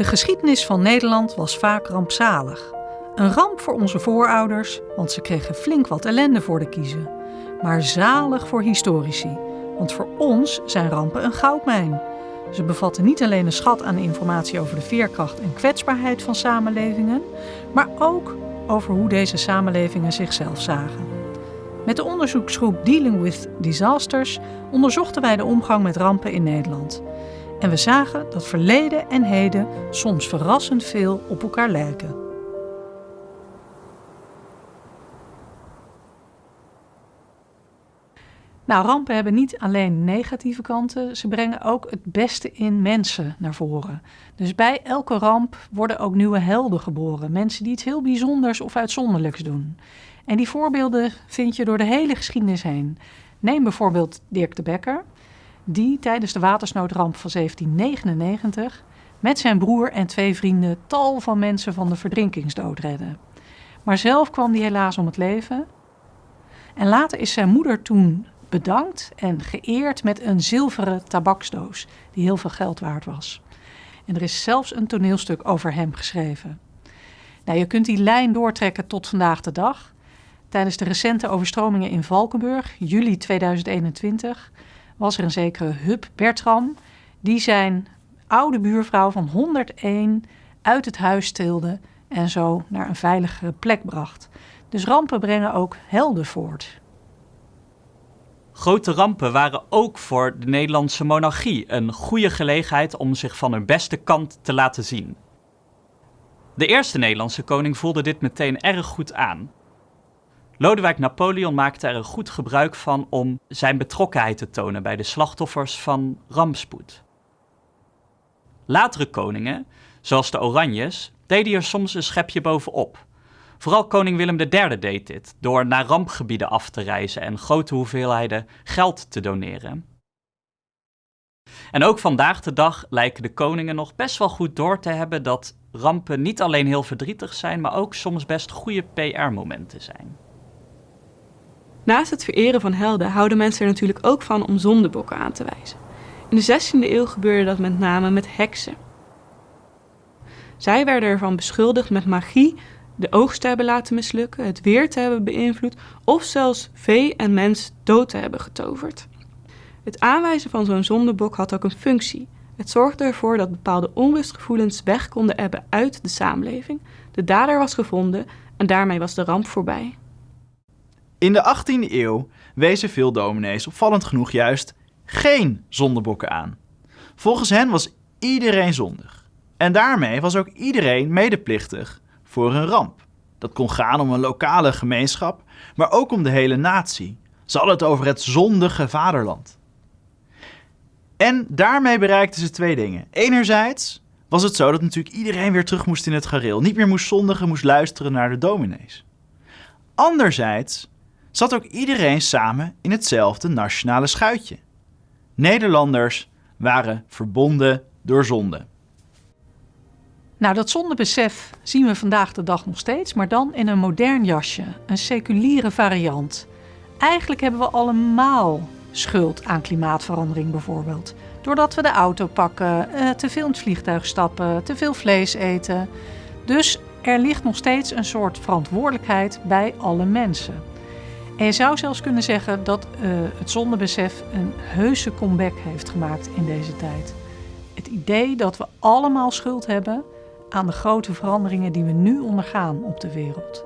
De geschiedenis van Nederland was vaak rampzalig. Een ramp voor onze voorouders, want ze kregen flink wat ellende voor de kiezen. Maar zalig voor historici, want voor ons zijn rampen een goudmijn. Ze bevatten niet alleen een schat aan informatie over de veerkracht en kwetsbaarheid van samenlevingen, maar ook over hoe deze samenlevingen zichzelf zagen. Met de onderzoeksgroep Dealing with Disasters onderzochten wij de omgang met rampen in Nederland. En we zagen dat verleden en heden soms verrassend veel op elkaar lijken. Nou, rampen hebben niet alleen negatieve kanten, ze brengen ook het beste in mensen naar voren. Dus bij elke ramp worden ook nieuwe helden geboren, mensen die iets heel bijzonders of uitzonderlijks doen. En die voorbeelden vind je door de hele geschiedenis heen. Neem bijvoorbeeld Dirk de Bekker, die tijdens de watersnoodramp van 1799 met zijn broer en twee vrienden tal van mensen van de verdrinkingsdood redde. Maar zelf kwam hij helaas om het leven. En later is zijn moeder toen bedankt en geëerd met een zilveren tabaksdoos die heel veel geld waard was. En er is zelfs een toneelstuk over hem geschreven. Nou, je kunt die lijn doortrekken tot vandaag de dag. Tijdens de recente overstromingen in Valkenburg, juli 2021, was er een zekere Hub Bertram, die zijn oude buurvrouw van 101 uit het huis tilde en zo naar een veiligere plek bracht. Dus rampen brengen ook helden voort. Grote rampen waren ook voor de Nederlandse monarchie een goede gelegenheid om zich van hun beste kant te laten zien. De eerste Nederlandse koning voelde dit meteen erg goed aan. Lodewijk Napoleon maakte er een goed gebruik van om zijn betrokkenheid te tonen bij de slachtoffers van rampspoed. Latere koningen, zoals de Oranjes, deden er soms een schepje bovenop. Vooral koning Willem III deed dit, door naar rampgebieden af te reizen en grote hoeveelheden geld te doneren. En ook vandaag de dag lijken de koningen nog best wel goed door te hebben dat rampen niet alleen heel verdrietig zijn, maar ook soms best goede PR-momenten zijn. Naast het vereren van helden houden mensen er natuurlijk ook van om zondebokken aan te wijzen. In de 16e eeuw gebeurde dat met name met heksen. Zij werden ervan beschuldigd met magie de oogst te hebben laten mislukken, het weer te hebben beïnvloed of zelfs vee en mens dood te hebben getoverd. Het aanwijzen van zo'n zondebok had ook een functie. Het zorgde ervoor dat bepaalde onrustgevoelens weg konden ebben uit de samenleving, de dader was gevonden en daarmee was de ramp voorbij. In de 18e eeuw wezen veel dominees opvallend genoeg juist geen zondebokken aan. Volgens hen was iedereen zondig. En daarmee was ook iedereen medeplichtig voor een ramp. Dat kon gaan om een lokale gemeenschap, maar ook om de hele natie. Ze hadden het over het zondige vaderland. En daarmee bereikten ze twee dingen. Enerzijds was het zo dat natuurlijk iedereen weer terug moest in het gareel. Niet meer moest zondigen, moest luisteren naar de dominees. Anderzijds zat ook iedereen samen in hetzelfde nationale schuitje. Nederlanders waren verbonden door zonde. Nou, dat zondebesef zien we vandaag de dag nog steeds, maar dan in een modern jasje, een seculiere variant. Eigenlijk hebben we allemaal schuld aan klimaatverandering bijvoorbeeld. Doordat we de auto pakken, eh, te veel in het vliegtuig stappen, te veel vlees eten. Dus er ligt nog steeds een soort verantwoordelijkheid bij alle mensen. En je zou zelfs kunnen zeggen dat uh, het zondebesef een heuse comeback heeft gemaakt in deze tijd. Het idee dat we allemaal schuld hebben aan de grote veranderingen die we nu ondergaan op de wereld.